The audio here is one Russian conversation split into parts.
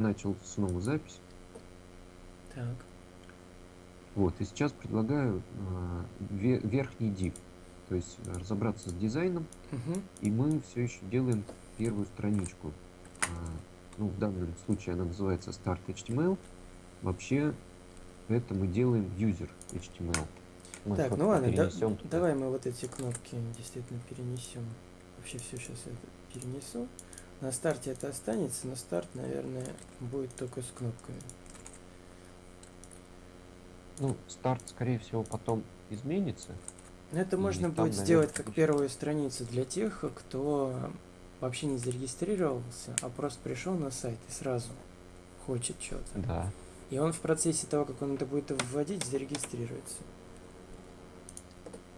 начал снова запись. Так. Вот, и сейчас предлагаю ве- верхний дип. То есть а, разобраться с дизайном, Угу. и мы все еще делаем первую страничку. А, ну, в данном случае она называется Start HTML. Вообще, это мы делаем user HTML. Мы, Так, ну ладно, да- туда. давай мы вот эти кнопки действительно перенесем. Вообще все сейчас это перенесу. На старте это останется, но старт, наверное, будет только с кнопками. Ну, старт, скорее всего, потом изменится. Это И можно там, будет сделать наверное, как будет- первую страницу для тех, кто вообще не зарегистрировался, а просто пришел на сайт и сразу хочет что-то. Да. И он в процессе того, как он это будет вводить, зарегистрируется.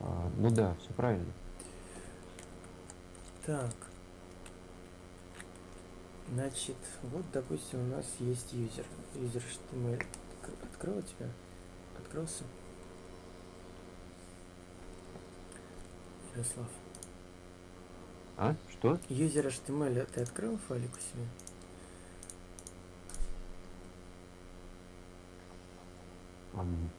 А, ну да, все правильно. Так. Значит, вот, допустим, у нас есть юзер. Юзер HTML. Отк- Открыл у тебя? Открылся? Ярослав. А? Что? Юзер HTML ты открыл файлик у себя? Ам,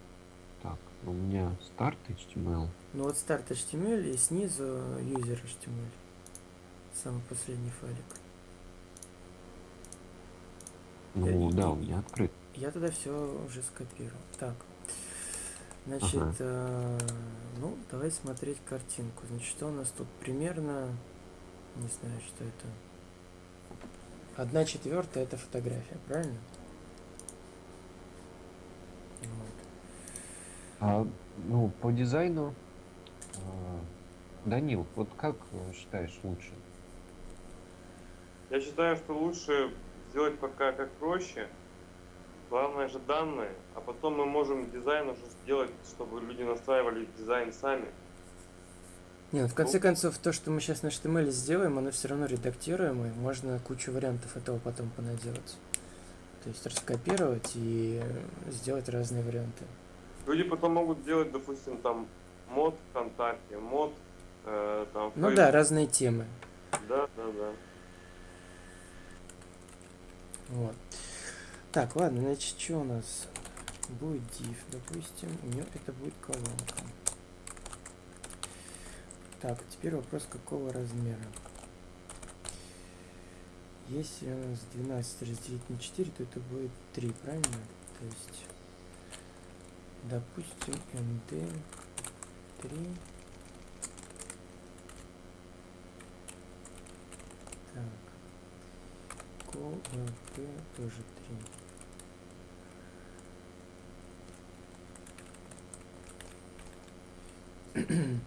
так, у меня старт HTML. Ну вот старт HTML и снизу юзер HTML. Самый последний файлик. Ну И- да, у меня открыт. Я тогда все уже скопировал. Так. Значит, Ага. э, ну, давай смотреть картинку. Значит, что у нас тут примерно, не знаю, что это. Одна четвертая это фотография, правильно? Вот. А, ну, по дизайну, а, Данил, вот как э, считаешь лучше? Я считаю, что лучше сделать пока как проще. Главное же данные, а потом мы можем дизайн уже сделать, чтобы люди настраивали дизайн сами. Не, ну, в конце Ну. концов, то, что мы сейчас на HTML сделаем, оно все равно редактируемо, и можно кучу вариантов этого потом понаделать. То есть раскопировать и сделать разные варианты. Люди потом могут делать, допустим, там мод ВКонтакте, мод э, там Ну Фейс- да, разные темы. Да, да, да. Вот. Так, ладно, значит, что у нас? Будет div, допустим, у нее это будет колонка. Так, теперь вопрос, какого размера? Если у нас 12 разделить на 4, то это будет 3, правильно? То есть, допустим, nd 3. КВП тоже 3.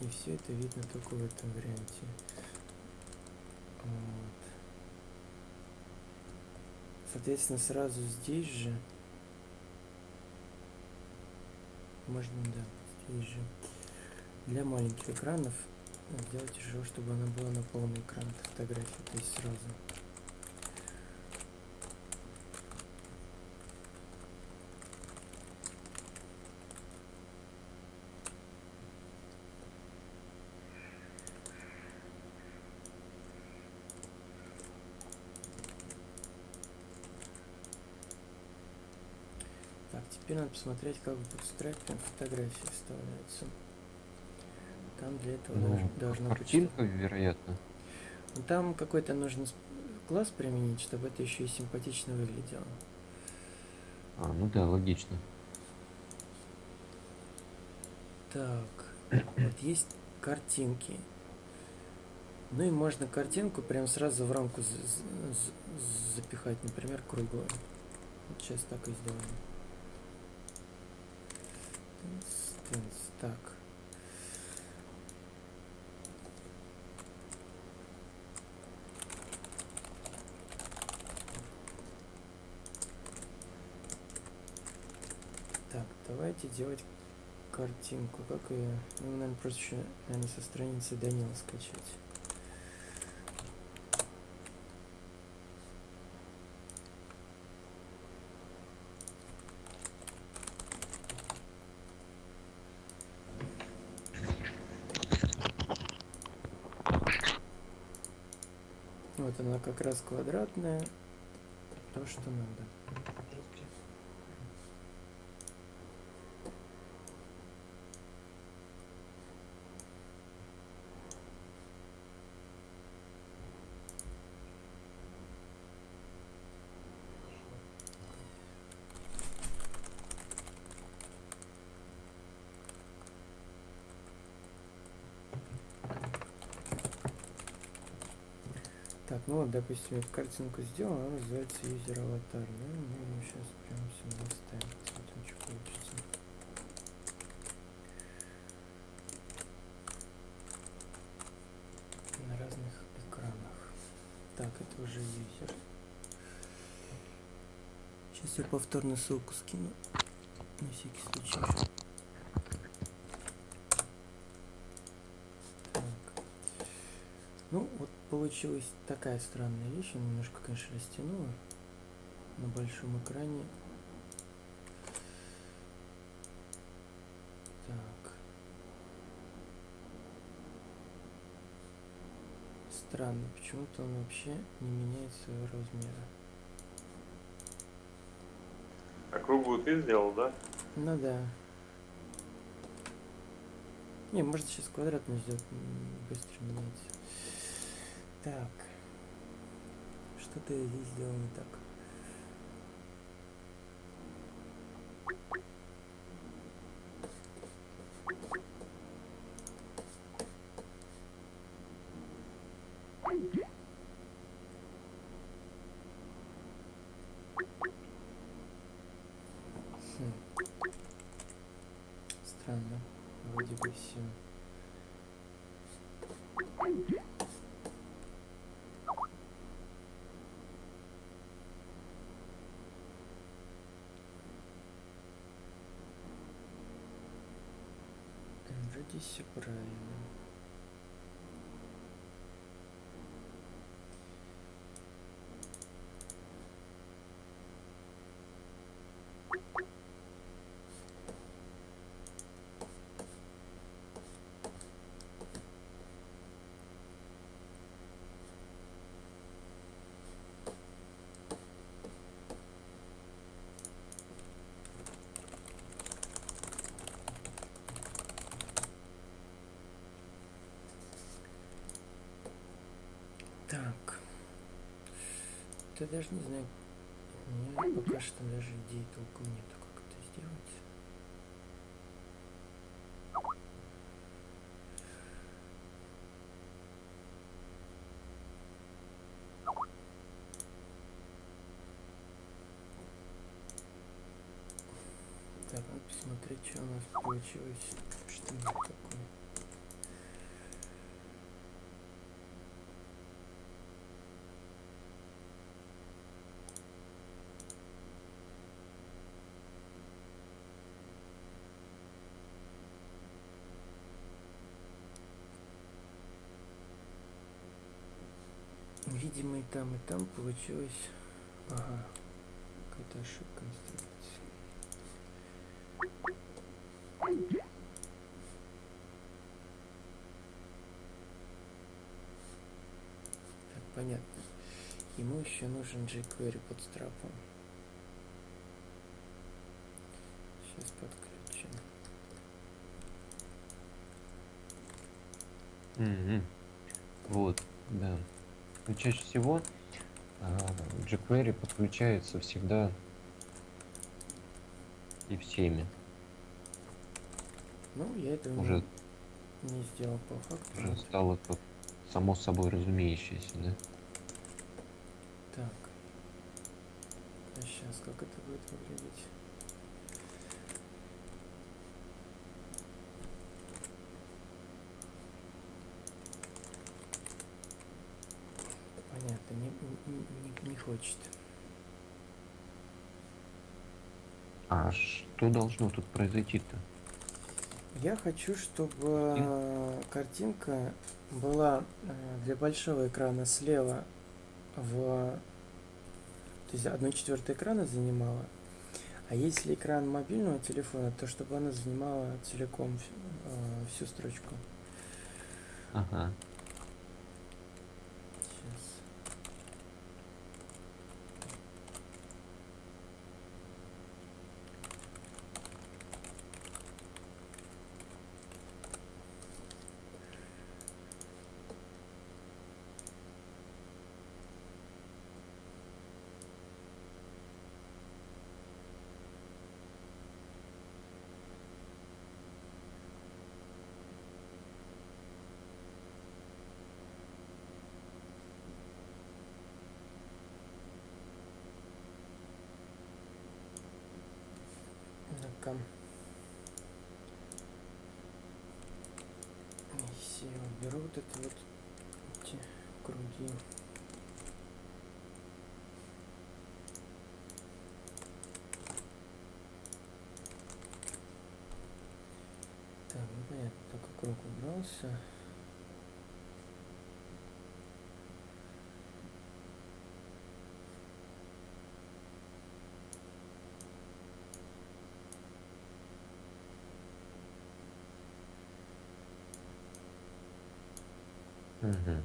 И все это видно только в этом варианте. Вот. Соответственно, сразу здесь же можно, да, здесь же для маленьких экранов сделать еще, чтобы она была на полный экран эта фотография, то есть сразу. Так, теперь надо посмотреть, как в Bootstrap фотографии вставляются. Там для этого Ну, долж- должно быть что- картинка, вероятно. Там какой-то нужно класс применить, чтобы это еще и симпатично выглядело. А, ну да, логично. Так, вот есть картинки. Ну и можно картинку прям сразу в рамку запихать, например, круглую. Вот сейчас так и сделаем. Так, давайте делать картинку. Как ее? Ну, наверное, еще, наверное, со страницы Данила скачать. Вот она как раз квадратная. То, что надо. Так, ну вот, допустим, я картинку сделал, она называется user аватар. Да? Мы ее сейчас прям сюда ставим. Посмотрим, что получится. На разных экранах. Так, это уже user. Сейчас я повторно ссылку скину. На всякий случай. Так. Ну, вот получилась такая странная вещь. Я немножко, конечно, растянула на большом экране. Так. Странно, почему-то он вообще не меняет своего размера. А круглую ты сделал, да? Ну да. Не, может сейчас квадратно сделать, быстро меняется. Так. Что-то я здесь сделал не так. Хм. Странно. Вроде бы все. Вроде все правильно. Так. Я даже не знаю. У меня пока что даже идей толком нету, как это сделать. Так, надо посмотреть, что у нас получилось. Что это такое. Видимо, и там, и там получилось... Ага, какая-то ошибка инструкции. Так, понятно. Ему еще нужен jQuery под страпом. Сейчас подключим. Мгм. Вот, да. Но чаще всего а, jQuery подключается всегда и всеми. Ну, я не- Уже, не, сделал по факту. уже стало как само собой разумеющееся, да? Так. А сейчас как это будет выглядеть? Понятно, не, не- не- хочет. А что должно тут произойти-то? Я хочу, чтобы э, картинка была э, для большого экрана слева в... То есть одну четвертую экрана занимала. А если экран мобильного телефона, то чтобы она занимала целиком э, всю строчку. Ага. Сейчас. Так-ка. Уберу вот это вот эти круги. Так, ну понятно, только круг убрался. Мгм.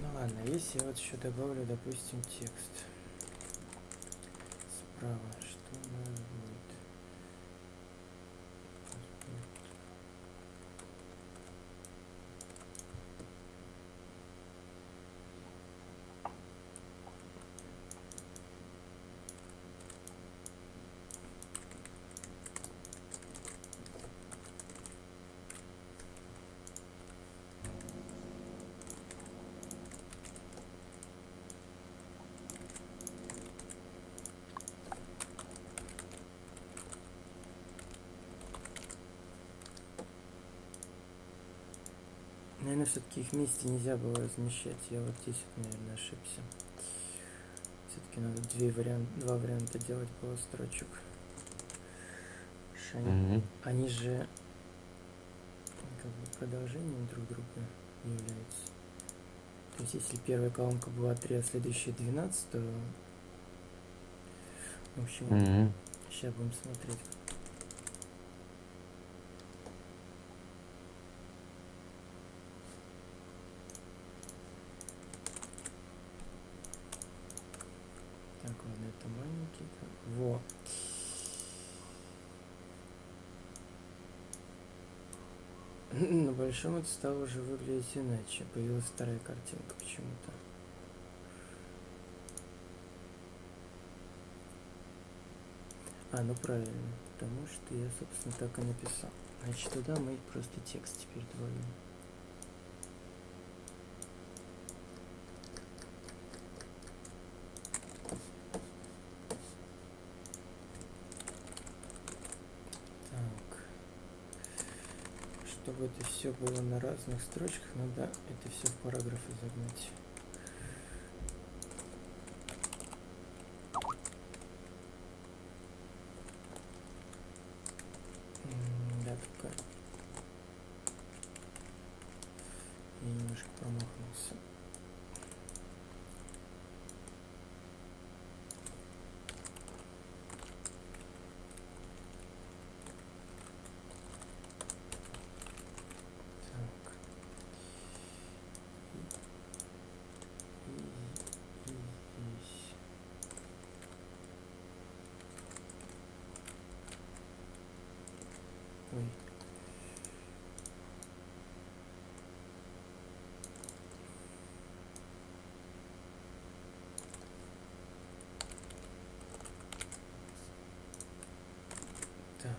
Ну ладно, если я вот еще добавлю, допустим, текст. Справа, что у нас будет? Наверное, все-таки их вместе нельзя было размещать. Я вот здесь, наверное, ошибся. Все-таки надо две вариант, два варианта делать было строчек. Они, Мгм. они же как бы продолжением друг друга являются. То есть, если первая колонка была 3, а следующая 12, то... В общем, Мгм. сейчас будем смотреть. Так, ладно, это Во. На большом это стало уже выглядеть иначе. Появилась вторая картинка почему-то. А, ну правильно. Потому что я, собственно, так и написал. Значит, туда мы просто текст теперь добавим. Так. Чтобы это все было на разных строчках, надо это все в параграфы загнать. М, Да, только я немножко промахнулся. Так. И, и, и здесь. Ой. Так.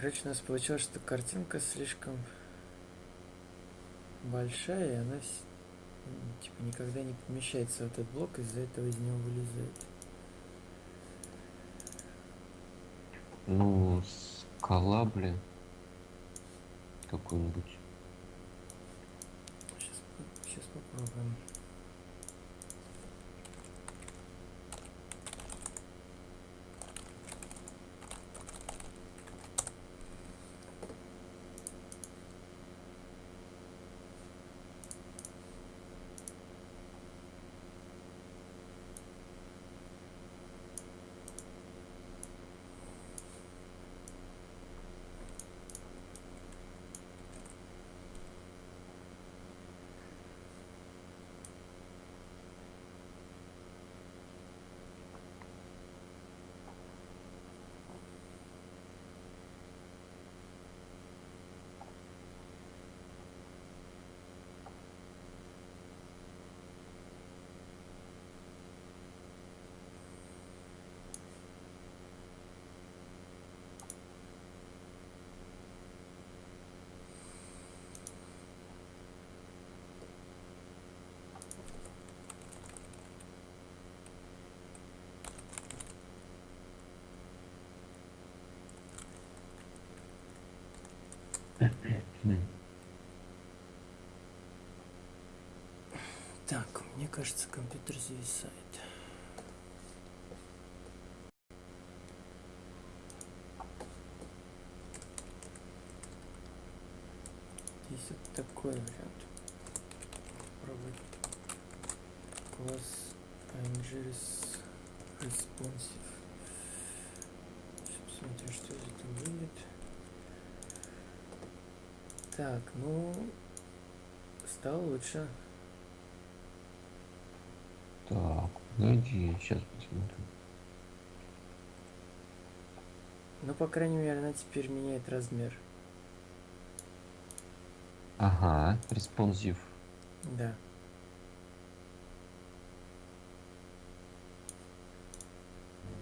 Короче, у нас получилось, что картинка слишком большая, и она м, типа никогда не помещается в этот блок, из-за этого из него вылезает. Ну, скала, блин. Какой-нибудь. Сейчас, сейчас попробуем. Так, мне кажется, компьютер зависает. Есть вот такой вариант. Попробовать. Класс ING res- responsive. Посмотрим, что этого выйдет. Так, ну, стало лучше. Так, погоди, сейчас посмотрим. Ну, по крайней мере, она теперь меняет размер. Ага, responsive. Да.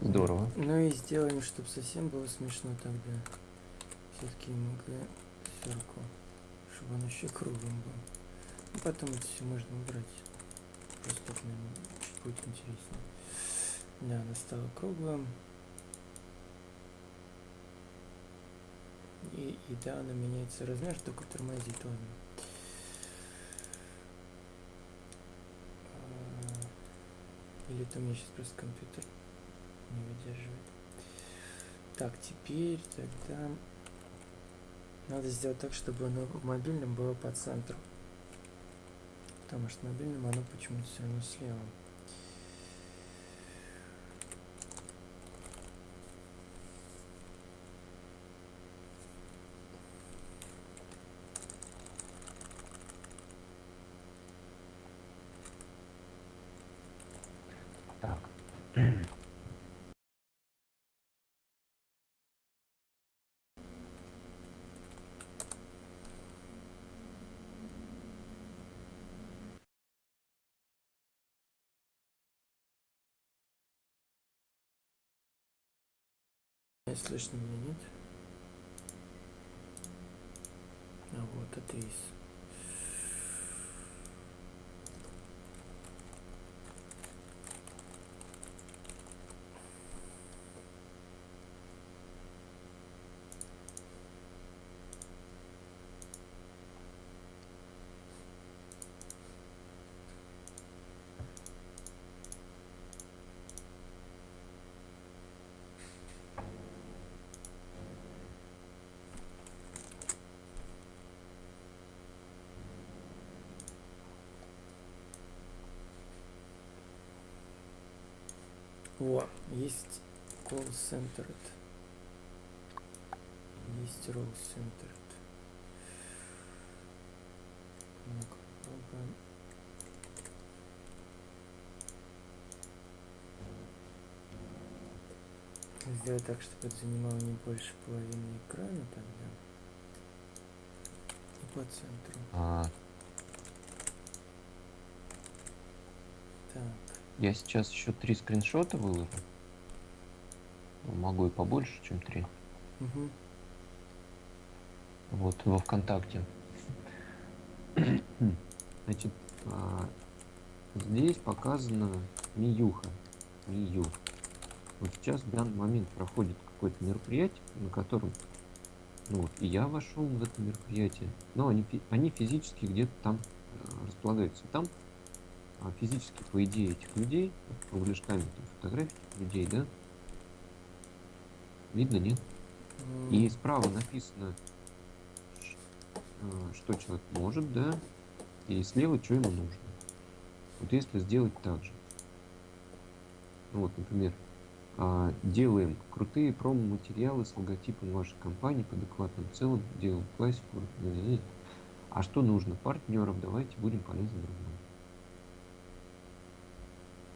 Здорово. Ну и сделаем, чтобы совсем было смешно тогда. Все-таки МГ circle, чтобы он еще круглым был. Ну, потом это все можно убрать. Просто чуть будет интереснее. Да, она стала круглым. И, и да, она меняется размер, только тормозит ладно. А, Или это у меня сейчас просто компьютер не выдерживает. Так, теперь тогда надо сделать так, чтобы оно в мобильном было по центру. Потому что в мобильном оно почему-то все равно слева. Так. Слышно меня, нет? А вот это из. Во, есть call centered. Есть roll centered. Сделать так, чтобы это занимало не больше половины экрана тогда. И по центру. А, Так. Я сейчас еще три скриншота выложу. Могу и побольше, чем три. Угу. Вот, во ВКонтакте. Значит, а, здесь показана Миюха. Мию. Вот сейчас в данный момент проходит какое-то мероприятие, на котором, ну вот, и я вошел в это мероприятие, но они, они физически где-то там э, располагаются. Там физически, по идее, этих людей, кругляшками там фотографии людей, да, видно, нет? И справа написано, а, что человек может, да, и слева, что ему нужно. Вот если сделать так же. Вот, например, а, делаем крутые промо-материалы с логотипом вашей компании по адекватным целым, делаем классику. э-э-э. А что нужно? Партнеров, давайте будем полезны друг другу.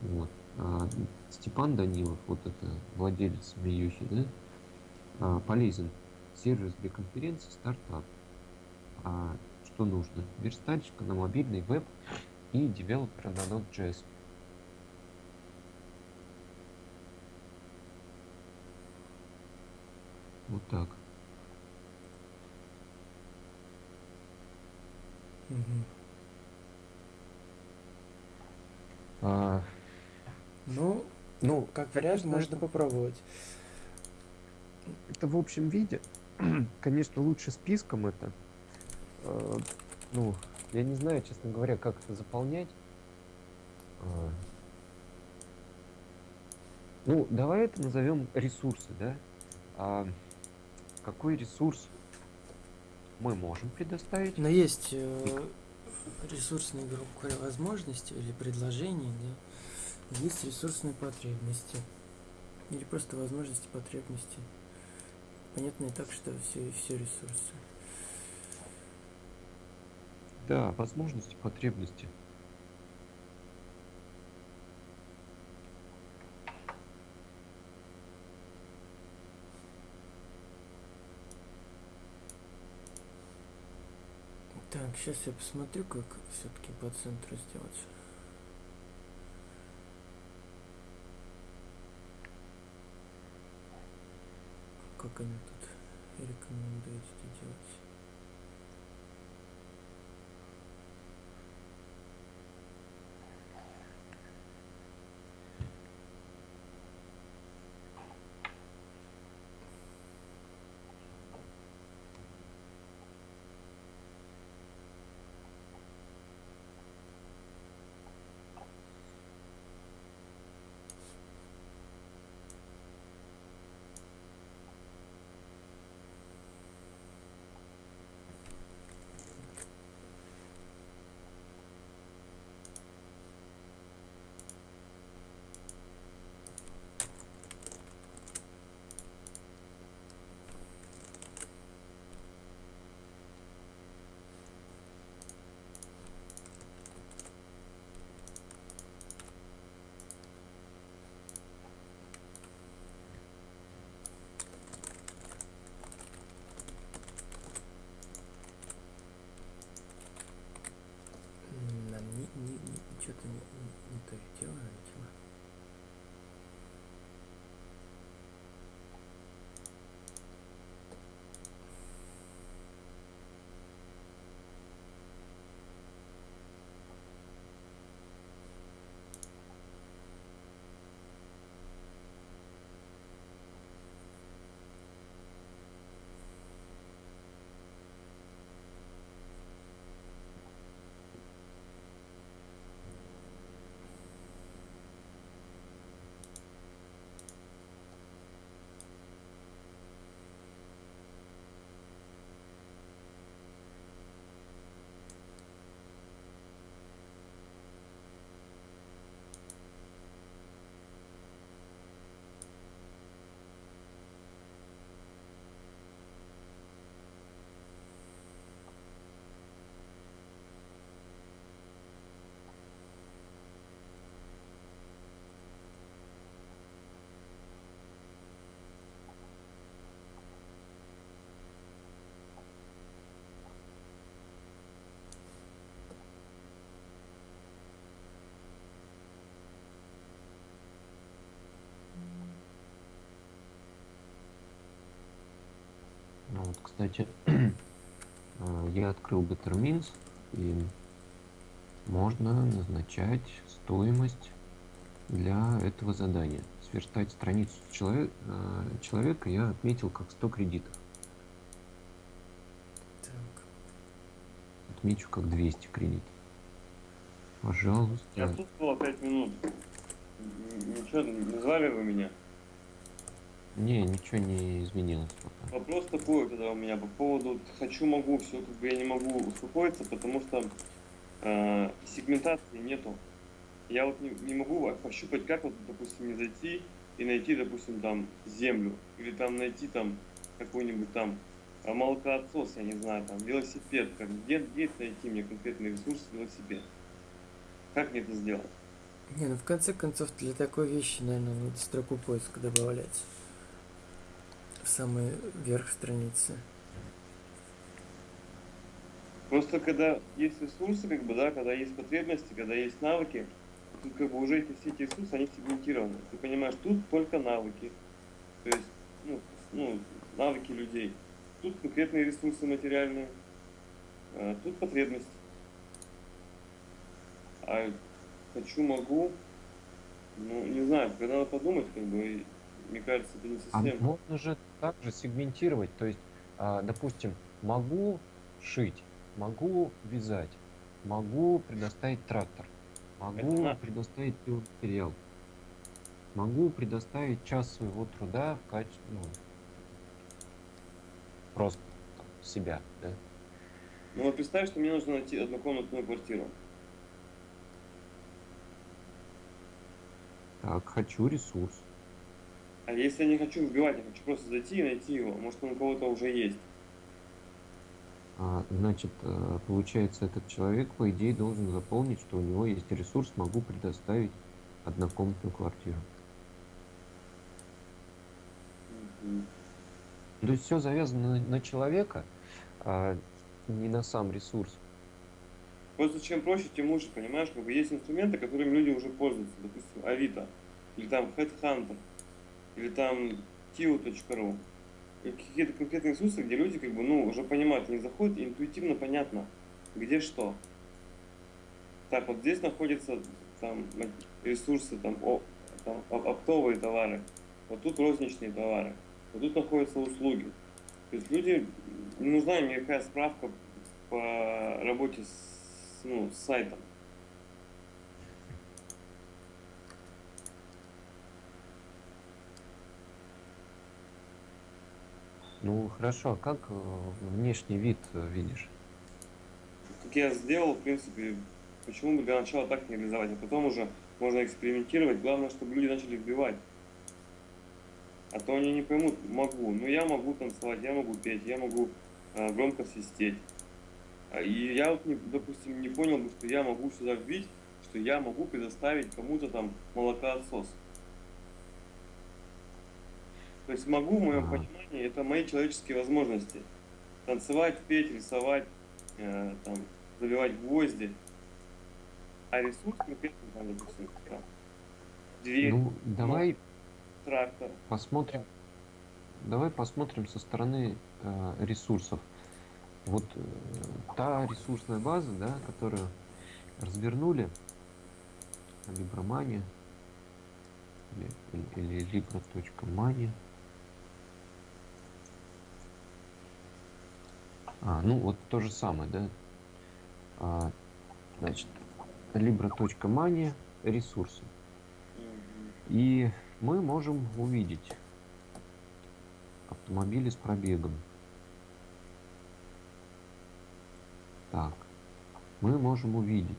Вот. А, Степан Данилов, вот это владелец Миюхи, да, а, полезен. Сервис для конференции, стартап. А, что нужно? Верстальщика на мобильный веб и девелопера на Node.js. Вот так. Мгм. А, Ну, ну, как вариант, можно попробовать. это в общем виде. Конечно, лучше списком это. э, ну, я не знаю, честно говоря, как это заполнять. А, ну, давай это назовем ресурсы, да? А какой ресурс мы можем предоставить? Но есть э, ресурсные, грубо говоря, возможности или предложения, да? Есть ресурсные потребности. Или просто возможности, потребности. Понятно и так, что все, все ресурсы. Да, возможности, потребности. Так, сейчас я посмотрю, как все-таки по центру сделать. Как они тут рекомендуют это делать? Вот, кстати, а, я открыл Bettermins и можно назначать стоимость для этого задания. Сверстать страницу человек, а, человека я отметил как 100 кредитов. Так. Отмечу как 200 кредитов. Пожалуйста. Я отсутствовал 5 минут. Ничего, не звали вы меня? Не, ничего не изменилось пока. Вопрос такой тогда у меня по поводу хочу, могу, все как бы я не могу успокоиться, потому что э, сегментации нету. Я вот не, не могу во- пощупать, как вот, допустим, не зайти и найти, допустим, там землю, или там найти там какой-нибудь там а, молокоотсос, я не знаю, там велосипед, как где, где найти мне конкретный ресурс велосипед. Как мне это сделать? Не, ну в конце концов для такой вещи, наверное, надо строку поиска добавлять. В самый верх страницы. Просто когда есть ресурсы, как бы, да, когда есть потребности, когда есть навыки, тут как бы уже эти все эти ресурсы, они сегментированы. Ты понимаешь, тут только навыки. То есть, ну, ну, навыки людей. Тут конкретные ресурсы материальные, а тут потребности. А хочу, могу, ну, не знаю, когда надо подумать, как бы, мне кажется, это не А совсем. можно же также сегментировать, то есть, а, допустим, могу шить, могу вязать, могу предоставить трактор, могу на- предоставить материал, могу предоставить час своего труда в качестве, ну, просто там, себя, да. Ну вот представь, что мне нужно найти однокомнатную квартиру. Так, хочу ресурс. А если я не хочу вбивать, я хочу просто зайти и найти его. Может, он у кого-то уже есть. А, значит, э, получается, этот человек, по идее, должен заполнить, что у него есть ресурс, могу предоставить однокомнатную квартиру. Мгм. То есть все завязано на, на человека, а не на сам ресурс. Просто чем проще, тем лучше, понимаешь? Как бы есть инструменты, которыми люди уже пользуются. Допустим, Авито, или там Headhunter, или там Tio.ru. Какие-то конкретные ресурсы, где люди как бы, ну, уже понимают, они заходят, и интуитивно понятно, где что. Так, вот здесь находятся там ресурсы, там, о, там оп- оптовые товары, вот тут розничные товары, вот тут находятся услуги. То есть люди, не нужна им никакая справка по работе с, ну, с сайтом. Ну хорошо, а как э, внешний вид э, видишь? Как я сделал, в принципе, почему бы для начала так не реализовать, а потом уже можно экспериментировать. Главное, чтобы люди начали вбивать. А то они не поймут, могу. Ну я могу танцевать, я могу петь, я могу э, громко свистеть. А, И я вот, не, допустим, не понял бы, что я могу сюда вбить, что я могу предоставить кому-то там молокоотсос. То есть могу, в моем понимании, это мои человеческие возможности. Танцевать, петь, рисовать, э, там, забивать гвозди. А ресурс конкретно, там, допустим, там, дверь, Ну, давай трактор. посмотрим. Давай посмотрим со стороны э, ресурсов. Вот э, та ресурсная база, да, которую развернули, Libramania или, или libra.mania. А, ну вот то же самое, да? А, значит, libra.mania ресурсы. И мы можем увидеть автомобили с пробегом. Так, мы можем увидеть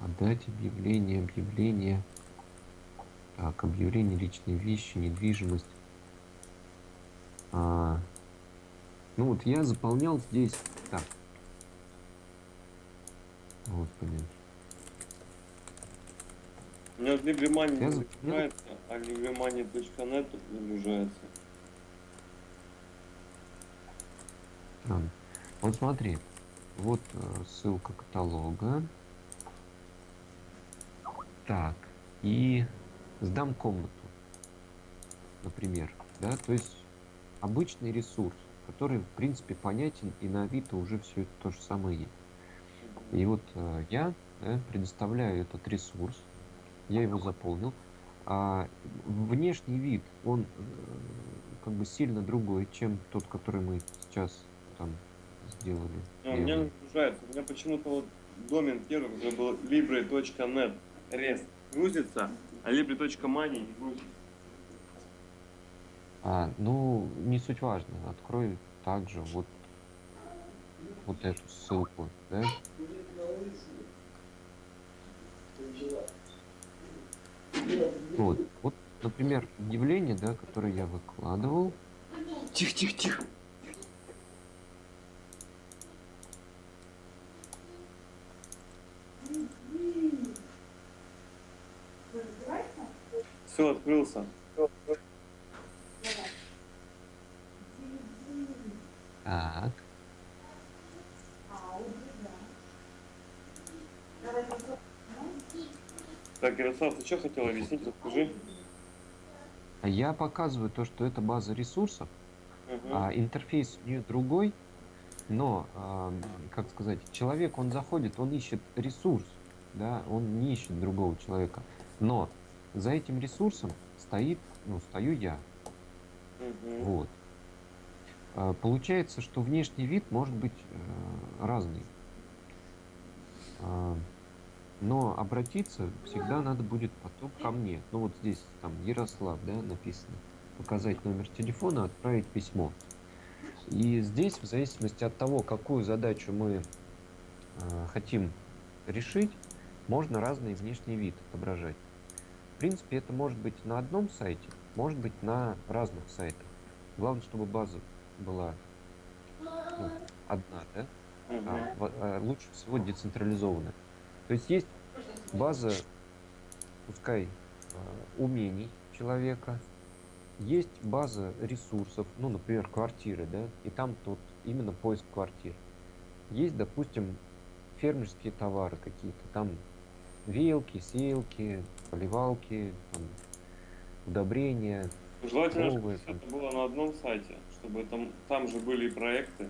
отдать объявление, объявление. Так, объявление личные вещи, недвижимость. А, ну вот я заполнял здесь. Так. Господи. У меня в Libremani Я не за- загружается, а libremani.net тут загружается. Странно. Вот смотри, вот э, ссылка каталога. Так, и сдам комнату, например, да, то есть обычный ресурс, который в принципе понятен и на Авито уже все это то же самое есть. И вот э, я да, предоставляю этот ресурс, я его заполнил, а внешний вид, он э, как бы сильно другой, чем тот, который мы сейчас там сделали. А, у меня загружается. У меня почему-то вот домен первый, который был libre.net rest грузится, а libre.money не грузится. А, ну, не суть важно. Открой также вот, вот эту ссылку, да? Вот, вот, например, объявление, да, которое я выкладывал. Тихо, тихо, тихо. Все, открылся. Так, Ярослав, ты что хотел объяснить? Расскажи. а я показываю то, что это база ресурсов, Мгм. а интерфейс у нее другой, но, ам, как сказать, человек, он заходит, он ищет ресурс, да, он не ищет другого человека, но за этим ресурсом стоит, ну, стою я, Мгм. вот. А, Получается, что внешний вид может быть э, разный. А, Но обратиться всегда надо будет потом ко мне. Ну вот здесь там Ярослав, да, написано. Показать номер телефона, отправить письмо. И здесь, в зависимости от того, какую задачу мы э, хотим решить, можно разный внешний вид отображать. В принципе, это может быть на одном сайте, может быть на разных сайтах. Главное, чтобы база была ну, одна, да? А, а, лучше всего децентрализованная. То есть есть база, пускай, а, умений человека, есть база ресурсов, ну, например, квартиры, да, и там тут именно поиск квартир. Есть, допустим, фермерские товары какие-то, там веялки, сеялки, поливалки, там, удобрения. Желательно, чтобы это было на одном сайте, чтобы там, там же были и проекты.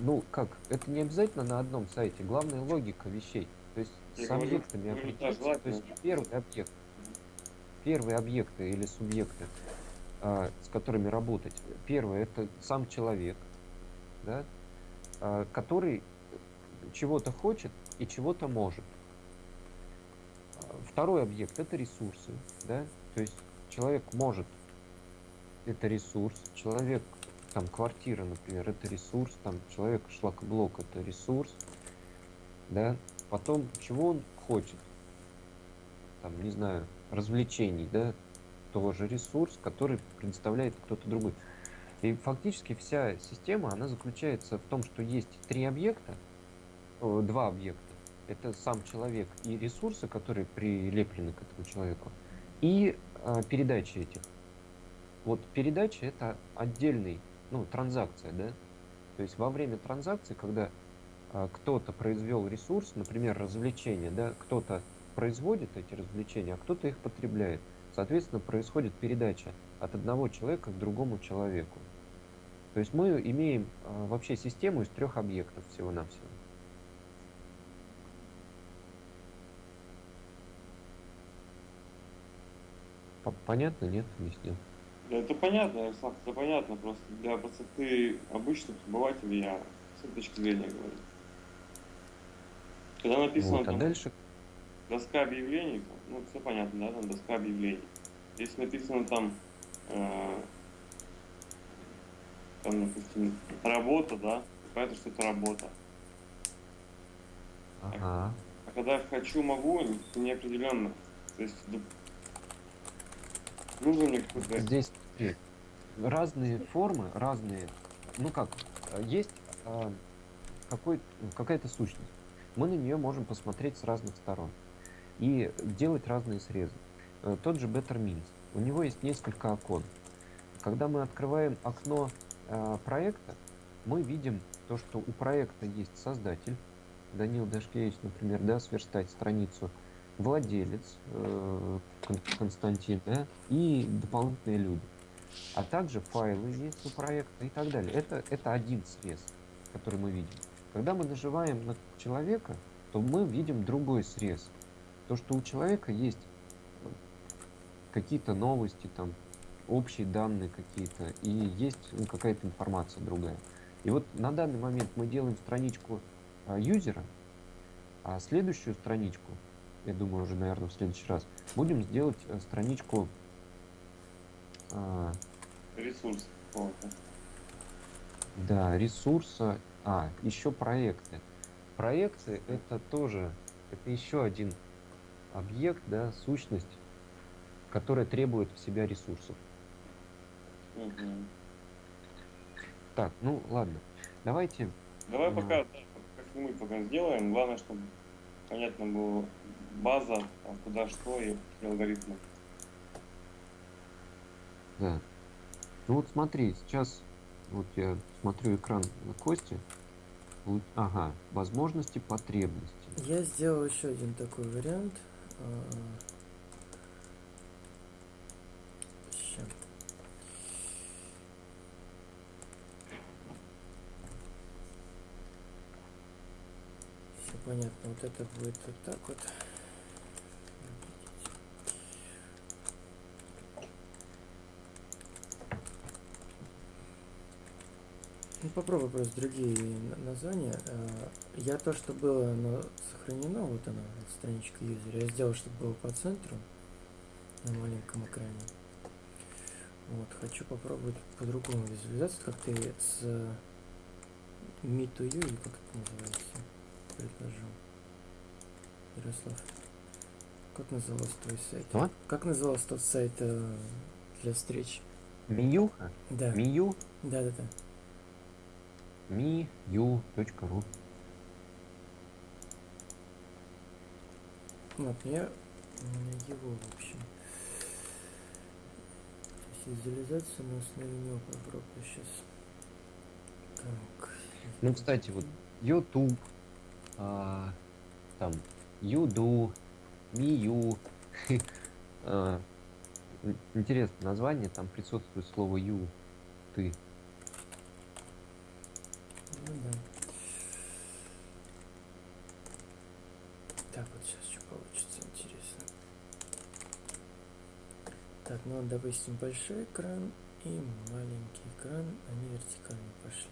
Ну, как, это не обязательно на одном сайте, главная логика вещей. То есть Я с говорю, объектами да, определиться, то есть первый объект, первые объекты или субъекты, а, с которыми работать. Первое это сам человек, да, а, который чего-то хочет и чего-то может. Второй объект это ресурсы, да, то есть человек может, это ресурс, человек там квартира, например, это ресурс, там человек шлакоблок это ресурс, да, потом чего он хочет, там, не знаю, развлечений, да, тоже ресурс, который предоставляет кто-то другой. И фактически вся система, она заключается в том, что есть три объекта, о, два объекта. Это сам человек и ресурсы, которые прилеплены к этому человеку, и а, передачи этих. Вот передача это отдельный, ну, транзакция, да. То есть во время транзакции, когда а, кто-то произвел ресурс, например, развлечения, да, кто-то производит эти развлечения, а кто-то их потребляет. Соответственно, происходит передача от одного человека к другому человеку. То есть мы имеем а, вообще систему из трех объектов всего-навсего. По- Понятно, нет, объяснил? Это понятно, Ярослав, это понятно, просто для простоты обычных обывателей я с этой точки зрения говорю. Когда написано Вот, а там дальше доска объявлений, ну все понятно, да, там доска объявлений. Если написано там, э, там, допустим, работа, да, понятно, что это работа. Ага. А когда я хочу, могу, неопределенно. То есть нужно мне. Здесь разные формы, разные. Ну как, есть какой, какая-то сущность. Мы на нее можем посмотреть с разных сторон и делать разные срезы. Э, Тот же Better Means. У него есть несколько окон. Когда мы открываем окно э, проекта, мы видим то, что у проекта есть создатель, Данил Дашкевич, например, да, сверстать страницу, владелец э, Кон- Константин, да, и дополнительные люди. А также файлы есть у проекта и так далее. Это, это один срез, который мы видим. Когда мы нажимаем на человека, то мы видим другой срез. То, что у человека есть э, какие-то новости, там, общие данные какие-то, и есть ну, какая-то информация другая. И вот на данный момент мы делаем страничку а, юзера, а следующую страничку, я думаю, уже, наверное, в следующий раз, будем сделать э, страничку а, ресурс да, ресурса, а, еще проекты. Проекты это тоже, это еще один объект, да, сущность, которая требует в себя ресурсов. Мгм. Так, ну ладно, давайте Давай Ну. пока, как-нибудь пока сделаем. Главное, чтобы понятно было база, там, куда что и алгоритмы. Да. Ну вот смотри, сейчас вот я смотрю экран на Кости. Вот, ага, возможности, потребности. Я сделал еще один такой вариант. Сейчас. Все понятно. Вот это будет вот так вот. Ну, попробуй просто другие на- названия. Э, Я то, что было оно сохранено, вот оно, страничка юзера, я сделал, чтобы было по центру на маленьком экране. Вот, хочу попробовать по-другому визуализацию, как ты с Me to You, или как это называется, предложил. Ярослав, как назывался твой сайт? Что? Как назывался тот сайт э, для встреч? Миюха? Да, Мию? да, Мию.ру Вот, я его, в общем. Визуализацию на основе него попробую сейчас. Так. Ну, кстати, вот YouTube, а, там, Юду, Мию. А, ин- Интересное название, там присутствует слово Ю, ты. Ну да. Так, вот сейчас что получится, интересно. Так, ну, допустим, большой экран и маленький экран, они вертикально пошли.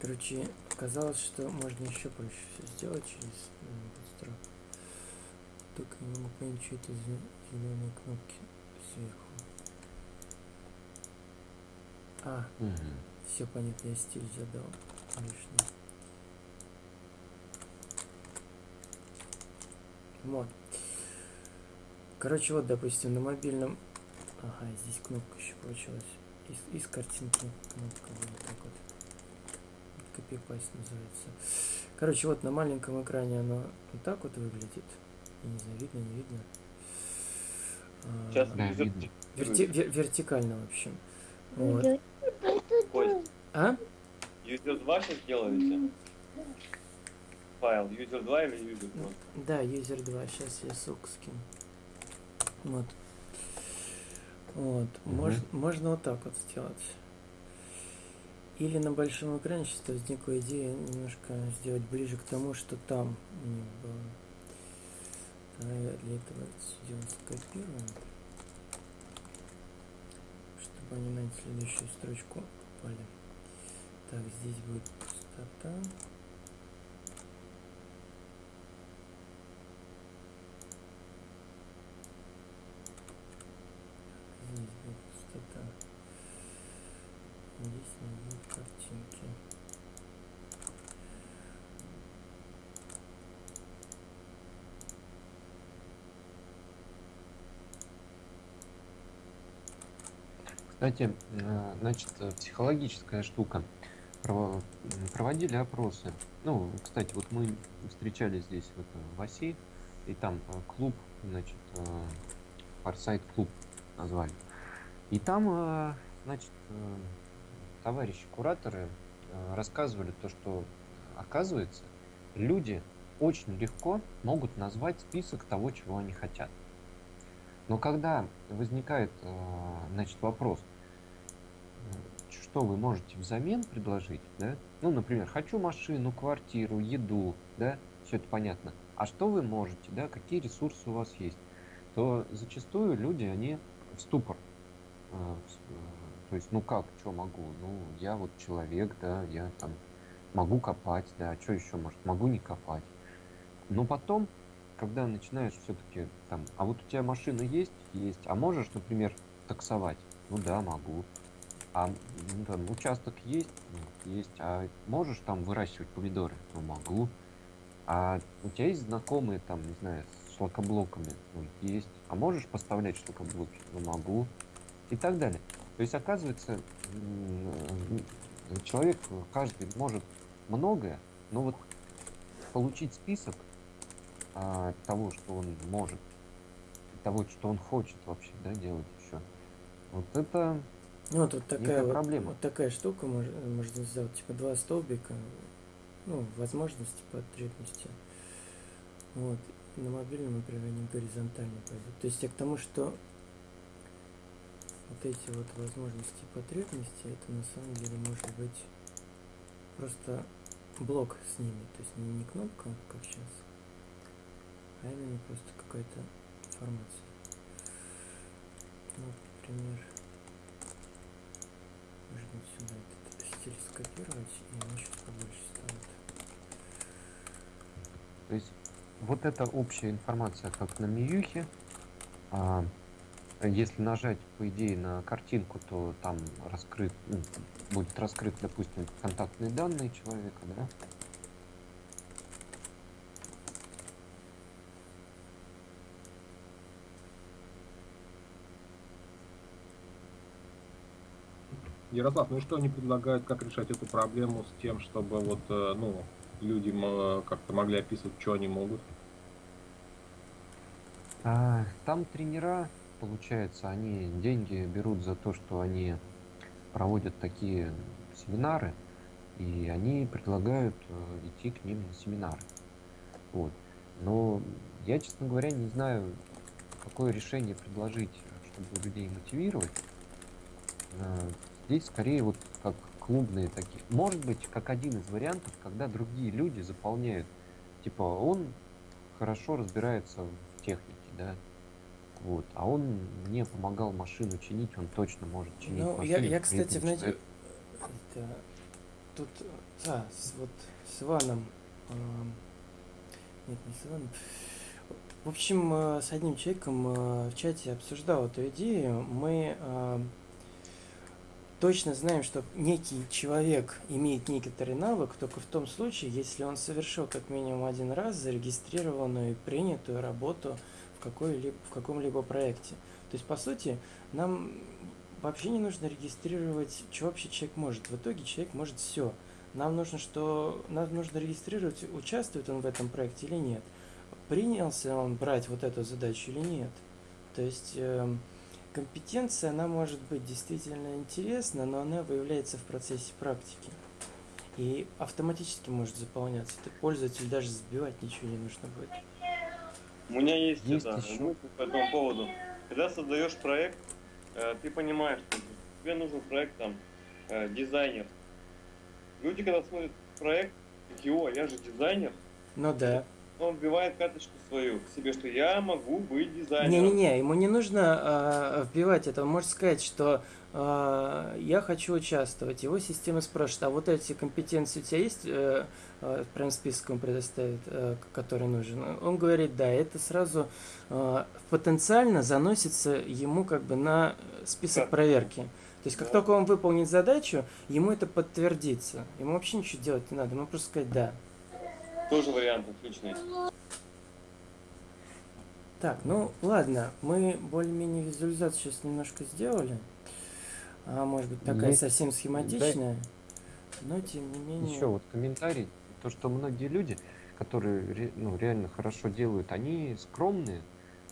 Короче, казалось, что можно еще проще все сделать через быстро. Только не могу понять, что это зеленые кнопки сверху. А, Мгм. все понятно, я стиль задал лишний. Вот. Короче, вот, допустим, на мобильном... Ага, здесь кнопка еще получилась. Из, из картинки кнопка вот так вот. Копипасть называется. Короче, вот на маленьком экране оно вот так вот выглядит. Я не знаю, видно, не видно. А, Сейчас Да, юзер видно. верти- вер- вертикально, в общем. Вот. А? юзер 2 сейчас делаете? Файл, юзер 2 или юзер 2? Да, юзер 2. Сейчас я ссылку скину. Вот. Вот. Мгм. Мож- можно вот так вот сделать. Или на большом экране сейчас возникла идея немножко сделать ближе к тому, что там у них было. Давай я для этого это дело скопируем. На следующую строчку попали. Так, здесь будет пустота. Здесь будет пустота. Здесь не будет картинки. Кстати, э, значит, э, психологическая штука. Проводили опросы. Ну, кстати, вот мы встречались здесь вот э, в оси, и там клуб, значит, Форсайт клуб назвали. И там, значит, товарищи кураторы рассказывали то, что оказывается, люди очень легко могут назвать список того, чего они хотят. Но когда возникает, э, значит, вопрос, что вы можете взамен предложить, да? Ну, например, хочу машину, квартиру, еду, да, все это понятно. А что вы можете, да, какие ресурсы у вас есть? То зачастую люди, они в ступор. э, э, То есть, ну как, что могу? Ну, я вот человек, да, я там могу копать, да, что еще может? Могу не копать. Но потом когда начинаешь все-таки там, а вот у тебя машина есть? Есть. А можешь, например, таксовать? Ну да, могу. А ну, там, участок есть? Ну, есть. А можешь там выращивать помидоры? Ну могу. А у тебя есть знакомые там, не знаю, с шлакоблоками? Ну, есть. А можешь поставлять шлакоблоки? Ну могу. И так далее. То есть, оказывается, человек, каждый может многое, но вот получить список а, того, что он может, того, что он хочет вообще, да, делать еще. Вот это Ну, вот, вот такая вот, проблема. вот такая штука мож- можно сделать, типа два столбика, ну, возможности, потребности. Вот. На мобильном, например, они горизонтально пойдут. То есть я к тому, что вот эти вот возможности и потребности, это на самом деле может быть просто блок с ними. То есть не, не кнопка, как сейчас, а именно просто какая-то информация. Ну, например, можно сюда этот стиль скопировать, и они сейчас побольше станут. То есть вот эта общая информация, как на Миюхе. А, если нажать, по идее, на картинку, то там раскрыт, ну, будет раскрыт, допустим, контактные данные человека, да? Ярослав, ну что они предлагают, как решать эту проблему с тем, чтобы вот, э, ну, люди как-то могли описывать, что они могут? А, там тренера, получается, они деньги берут за то, что они проводят такие семинары, и они предлагают э, идти к ним на семинары. Вот. Но я, честно говоря, не знаю, какое решение предложить, чтобы людей мотивировать. Э, Здесь скорее вот как клубные такие. Может быть, как один из вариантов, когда другие люди заполняют. Типа, он хорошо разбирается в технике, да, вот, а он мне помогал машину чинить, он точно может чинить Ну, машину. я, я, кстати, это, тут, а, с, вот с Иваном, ам, нет, не с Иваном, в общем, э, с одним человеком э, в чате обсуждал эту идею, мы ам, точно знаем, что некий человек имеет некоторый навык только в том случае, если он совершил как минимум один раз зарегистрированную и принятую работу в, какой-либо, в каком-либо проекте. То есть, по сути, нам вообще не нужно регистрировать, что вообще человек может. В итоге человек может все. Нам нужно, что нам нужно регистрировать, участвует он в этом проекте или нет. Принялся он брать вот эту задачу или нет. То есть эм, компетенция, она может быть действительно интересна, но она выявляется в процессе практики. И автоматически может заполняться. Ты пользователь даже сбивать ничего не нужно будет. У меня есть, Есть это, еще- мысль по этому поводу. Когда создаешь проект, э, ты понимаешь, что тебе нужен проект там э, дизайнер. Люди, когда смотрят проект, такие, о, я же дизайнер, Ну да. Он вбивает карточку свою к себе, что я могу быть дизайнером. Не-не-не, ему не нужно а, вбивать это. Он может сказать, что а, я хочу участвовать. Его система спрашивает, а вот эти компетенции у тебя есть? Э, э, прям список он предоставит, э, который нужен. Он говорит, да, это сразу э, потенциально заносится ему как бы на список Да. проверки. То есть, как Да. только он выполнит задачу, ему это подтвердится. Ему вообще ничего делать не надо, ему просто сказать «да». Тоже вариант отличный. Так, ну ладно, мы более-менее визуализацию сейчас немножко сделали. А может быть такая Есть- совсем схематичная, но тем не менее. Еще вот комментарий, то, что многие люди, которые ну, реально хорошо делают, они скромные,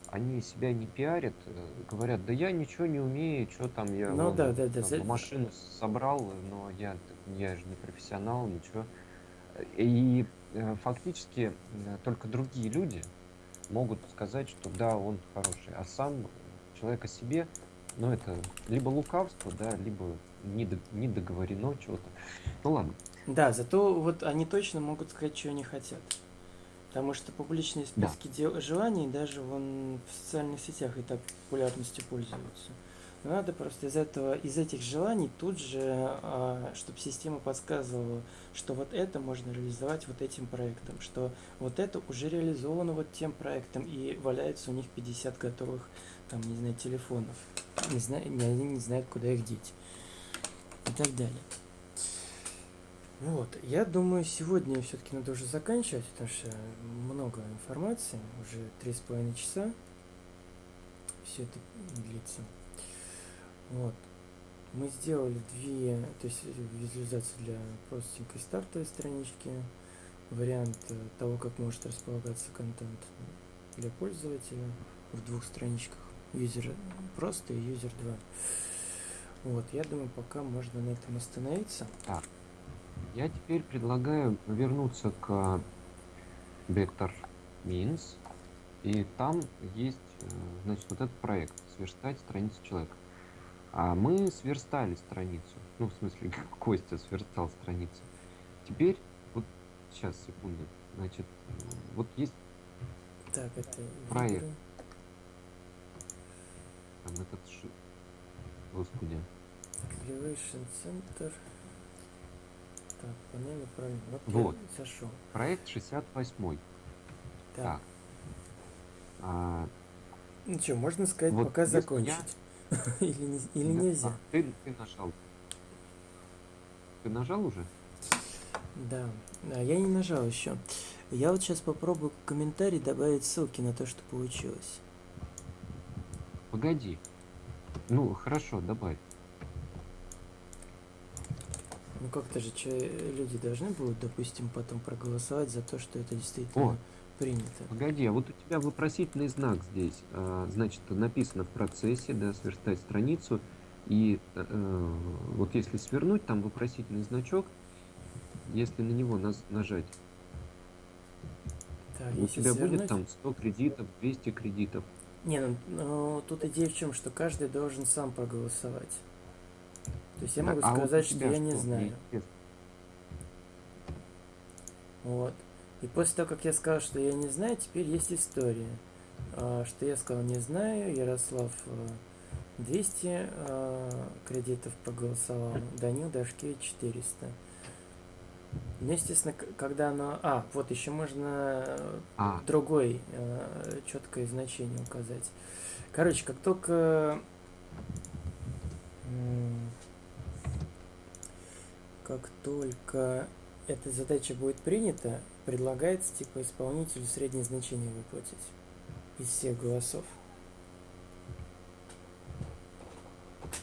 они себя не пиарят, э, говорят, да я ничего не умею, что там я Ну вон, да, да, да, там, за- машину собрал, но я, я же не профессионал, ничего. И э, фактически э, только другие люди могут сказать, что да, он хороший, а сам человек о себе, ну это либо лукавство, да, либо недо- недоговорено чего-то. Ну ладно. Да, зато вот они точно могут сказать, что они хотят. Потому что публичные Да. списки дел- желаний даже вон в социальных сетях и так популярностью пользуются. Надо просто из этого, из этих желаний тут же, чтобы система подсказывала, что вот это можно реализовать вот этим проектом, что вот это уже реализовано вот тем проектом, и валяется у них 50 готовых, там, не знаю, телефонов. Не знаю, ни один не знает, куда их деть. И так далее. Вот, я думаю, сегодня все-таки надо уже заканчивать, потому что много информации, уже три с половиной часа все это длится. Вот. Мы сделали две, то есть визуализацию для простенькой стартовой странички, вариант э, того, как может располагаться контент для пользователя в двух страничках. Юзер просто и юзер 2. Вот, я думаю, пока можно на этом остановиться. Я теперь предлагаю вернуться к Vector Means. И там есть, э, значит, вот этот проект «Сверстать страницу человека». А мы сверстали страницу. Ну, в смысле, Костя сверстал страницу. Теперь вот сейчас, секунду. Значит, вот есть Так, это Проект. там этот ши... Господи. Elevation Center. Так, панель управления. Вот, Вот. зашел. Проект 68. Так. Так. А, Ну что, можно сказать, Вот пока если я- закончить. или не- или нельзя? а, ты, ты нажал. Ты нажал уже? Да. А, я не нажал еще. Я вот сейчас попробую в комментарий добавить ссылки на то, что получилось. Погоди. Ну, хорошо, добавь. Ну как-то же че, люди должны будут, допустим, потом проголосовать за то, что это действительно О. принято. Погоди, а вот у тебя вопросительный знак здесь. А, значит, написано в процессе, да, сверстать страницу. И э, э, вот если свернуть, там вопросительный значок. Если на него наз- нажать, Так, у тебя будет свернуть- там 100 кредитов, 200 кредитов. Не, ну, ну, тут идея в чем, что каждый должен сам проголосовать. То есть я могу а вот сказать, что тебя я не что? знаю. Мне интересно. Вот. И после того, как я сказал, что я не знаю, теперь есть история. А, Что я сказал не знаю, Ярослав э, 200 э, кредитов проголосовал, Данил Дашкевич 400. Ну, естественно, когда оно... А, вот еще можно э, А, другой э, четкое значение указать. Короче, как только как только эта задача будет принята, предлагается типа исполнителю среднее значение выплатить из всех голосов.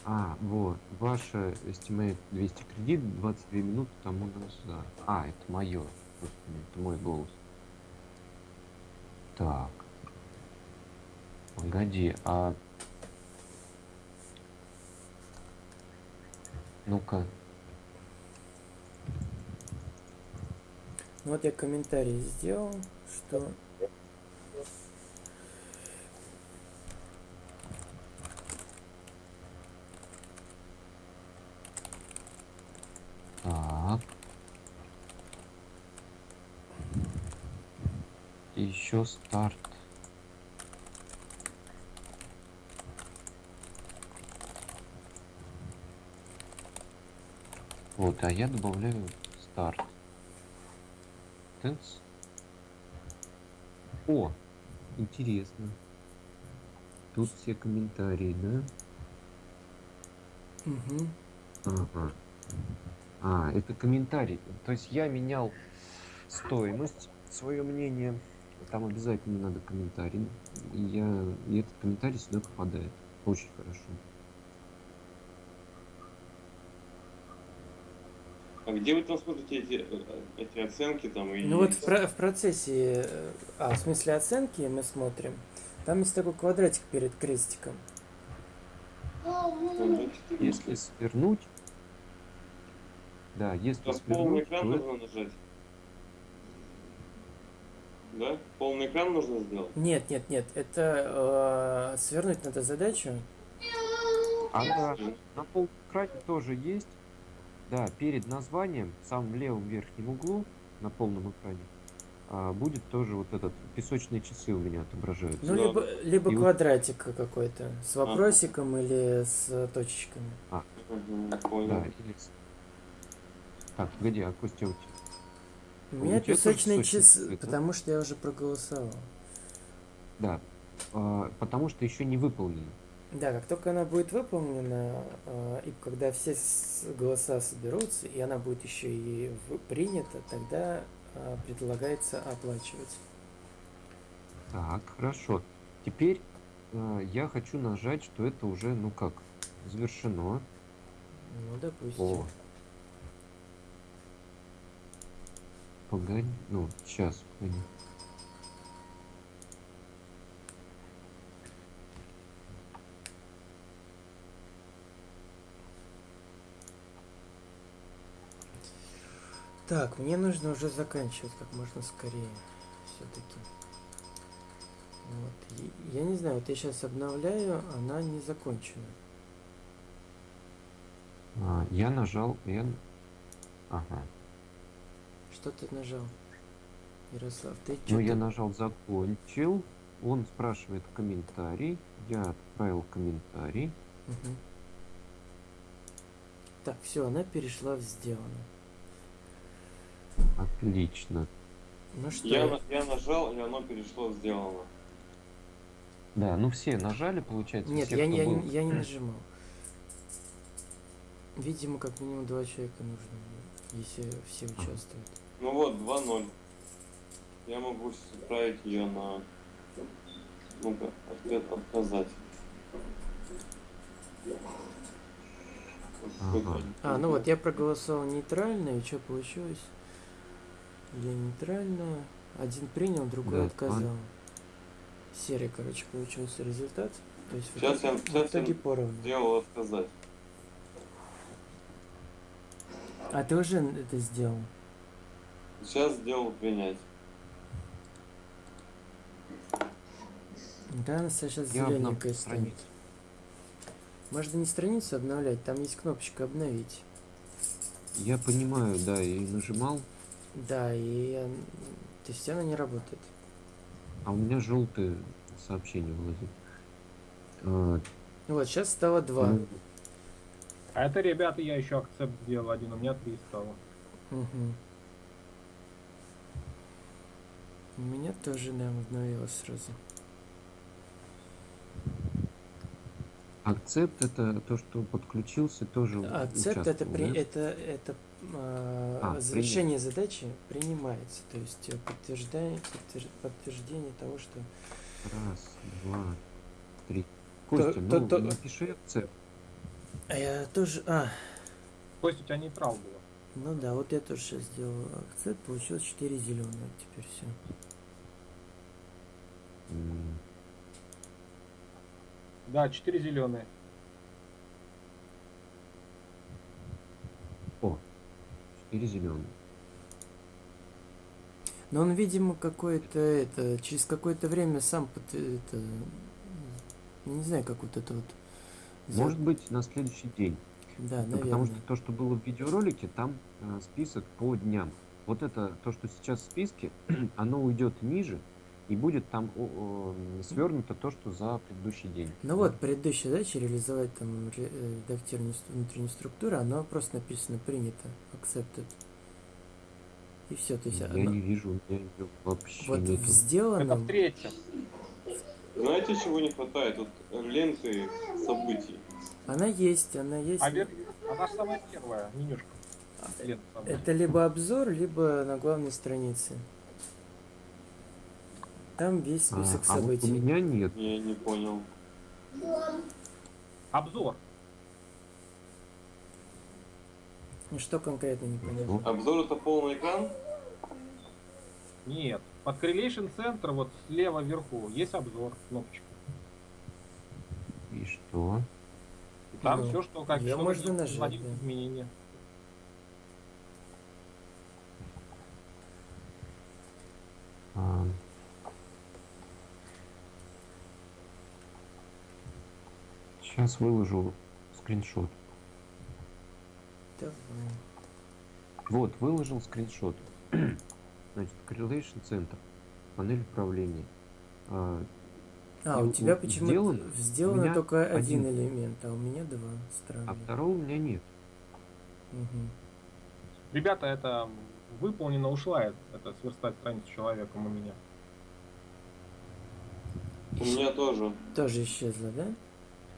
а, вот. Ваша estimate 200 кредит, 22 минуты тому назад. А, это мое. Это мой голос. Так. Погоди, а... Ну-ка. Вот я комментарий сделал, что Так. Еще старт. Вот, а я добавляю старт. Тенс. О, интересно. Тут все комментарии, да? Мгм. Ага. А, это комментарий. То есть я менял стоимость, свое мнение. Там обязательно надо комментарий. И, я, и этот комментарий сюда попадает. Очень хорошо. Где вы там смотрите эти, э, эти оценки там и... Ну вот в, про- в процессе, э, а в смысле оценки мы смотрим, там есть такой квадратик перед крестиком. Же Если свернуть, да, если Там полный свернуть, экран то это- нужно нажать. Да? Полный экран нужно сделать? Нет, нет, нет, это э, свернуть надо задачу. А да, на полном экране тоже есть. Да, перед названием, в самом левом верхнем углу, на полном экране, а, будет тоже вот этот песочные часы у меня отображаются. Ну, Да. либо, либо И вот- квадратик какой-то с вопросиком или с точечками. Мгм, Да, понял. или Так, погоди, а Костя, у тебя- У меня песочные часы, часы, да? потому что я уже проголосовал. Да, а, потому что еще не выполнено. Да, как только она будет выполнена, э, и когда все голоса соберутся, и она будет еще и принята, тогда э, предлагается оплачивать. Так, хорошо. Теперь э, я хочу нажать, что это уже, ну как, завершено. Ну, допустим. О. Погоди, ну, сейчас, погоди. Так, мне нужно уже заканчивать как можно скорее. Все-таки. Вот. Я не знаю, вот я сейчас обновляю, она не закончена. А, я нажал N. Ага. Что ты нажал? Ярослав, ты Ну, я нажал закончил. Он спрашивает комментарий. Я отправил комментарий. Мгм. Так, все, она перешла в сделано. Отлично. Ну что, Я, я нажал, и оно перешло сделано. Да, ну все нажали, получается. Нет, все, я, не- я, был. не- я не нажимал. Видимо, как минимум два человека нужно, если все участвуют. Ну вот, 2-0. Я могу отправить ее на... Ну-ка, ответ отказать. Ага. А, ну вот, я проголосовал нейтрально, и что получилось? Я нейтрально. Один принял, другой Да, отказал. Серый, короче, получился результат. То есть в Сейчас итоге, я- в сейчас итоге поровну. Сделал отказать. А ты уже это сделал? Сейчас сделал принять. Да, она сейчас зелененькая станет. страницу. Можно не страницу обновлять, там есть кнопочка обновить. Я понимаю, да, и нажимал, Да, и я- то есть она не работает. а у меня желтые сообщения вылазят. А, Вот, сейчас стало два. ну, А это, ребята, я еще акцепт сделал один, у меня три стало. Мгм. У меня тоже, да, обновилось сразу. Акцепт это то, что подключился, тоже Акцепт это, при, да? это, это а, А, завершение задачи принимается. То есть э, подтверждает, подтвер- подтверждение того, что Раз, два, три. Костя, то- ну то- напиши акцепт. А я тоже. А, То есть у тебя нейтрал было. ну да, вот я тоже сейчас сделал акцепт, получилось 4 зеленых. Теперь все. Да, четыре зеленые. О, четыре зеленые. Но он, видимо, какое-то это. Через какое-то время сам это. Не знаю, как вот это вот. Может быть, на следующий день. Да, Ну, наверное. потому что то, что было в видеоролике, там э, список по дням. Вот это то, что сейчас в списке, оно уйдет ниже и будет там свернуто то, что за предыдущий день. Ну вот, предыдущая задача реализовать там ре- э, редактирование ст- внутренней структуры, оно просто написано принято, accepted. И все, то есть Я оно- не вижу, меня её вообще вот нету. в Это сделанном, в третьем. Знаете, чего не хватает? Вот ленты событий. она есть, она есть. А вер... она же самая первая менюшка. Лента событий. Это либо обзор, либо на главной странице. Там весь А, список а вот у событий. меня нет. Я не понял. Обзор. Ну, Что конкретно не понятно? Вот. Обзор это полный экран? Нет. Под Correlation Center вот слева вверху есть обзор, кнопочка. И что? И там Ну, все, что как что можно нажать, вводить да. изменения. А, Сейчас выложу скриншот. Давай. Вот, выложил скриншот. Значит, Correlation Center. Панель управления. А, А, у тебя почему-то сделано? сделано только один один. элемент, а у меня два. Странно. а второго у меня нет. Мгм. Ребята, это выполнено, ушла это, это сверстать страницу человеком у меня. У меня тоже. Тоже исчезло, да?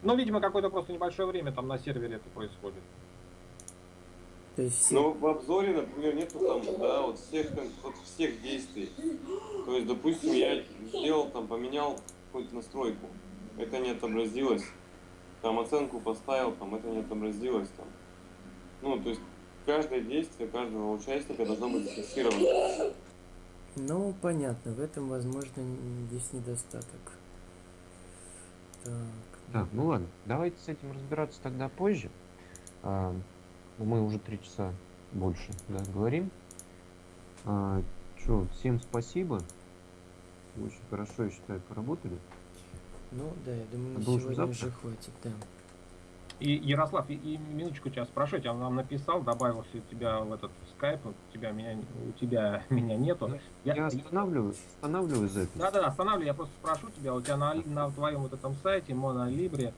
Ну, видимо, какое-то просто небольшое время там на сервере это происходит. То есть. Но в обзоре, например, нету там, да, вот всех, вот всех действий. То есть, допустим, я сделал там, поменял какую-то настройку. Это не отобразилось. Там оценку поставил, там это не отобразилось. Там. Ну, то есть, каждое действие каждого участника должно быть зафиксировано. Ну, понятно, в этом, возможно, есть недостаток. Так. Так, ну ладно, давайте с этим разбираться тогда позже. А, мы уже три часа больше да, говорим. А, чё, всем спасибо. Очень хорошо, я считаю, поработали. Ну, да, я думаю, на сегодня завтра? уже хватит, да. И, Ярослав, и, и минуточку тебя спрошу, я нам написал, добавился у тебя в этот скайп, у тебя меня, у тебя меня нету. Ну, Я, Я останавливаю, останавливаю запись. да, да, останавливай, я просто спрошу тебя, у тебя на, на твоем вот этом сайте Монолибре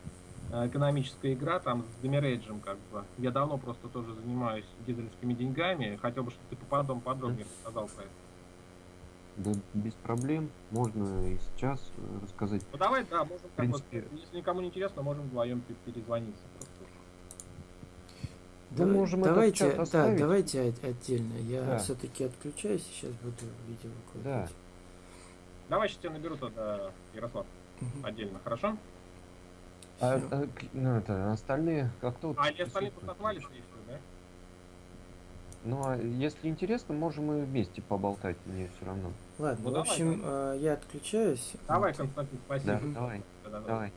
экономическая игра там с демирейджем как бы. Я давно просто тоже занимаюсь дизельскими деньгами, хотел бы, чтобы ты потом подробнее рассказал про это. Да, без проблем. Можно и сейчас э, рассказать. Ну давай, да, можем бы, принципе- если никому не интересно, можем вдвоем пе- перезвониться Да Давай- можем этот давайте, чат да, оставить. давайте от- отдельно. Я Да. все-таки отключаюсь, сейчас буду видео выкладывать. Давай сейчас тебя наберу тогда, Ярослав, Мгм. отдельно, хорошо? А, а, ну, это, остальные как-то... вот А они остальные просто отвалится и все, да? Ну, а если интересно, можем и вместе поболтать, мне все равно. Ладно, Ну, в давай, общем, э, я отключаюсь. Давай. Константин, Да, спасибо. давай, Да-да-да. давай.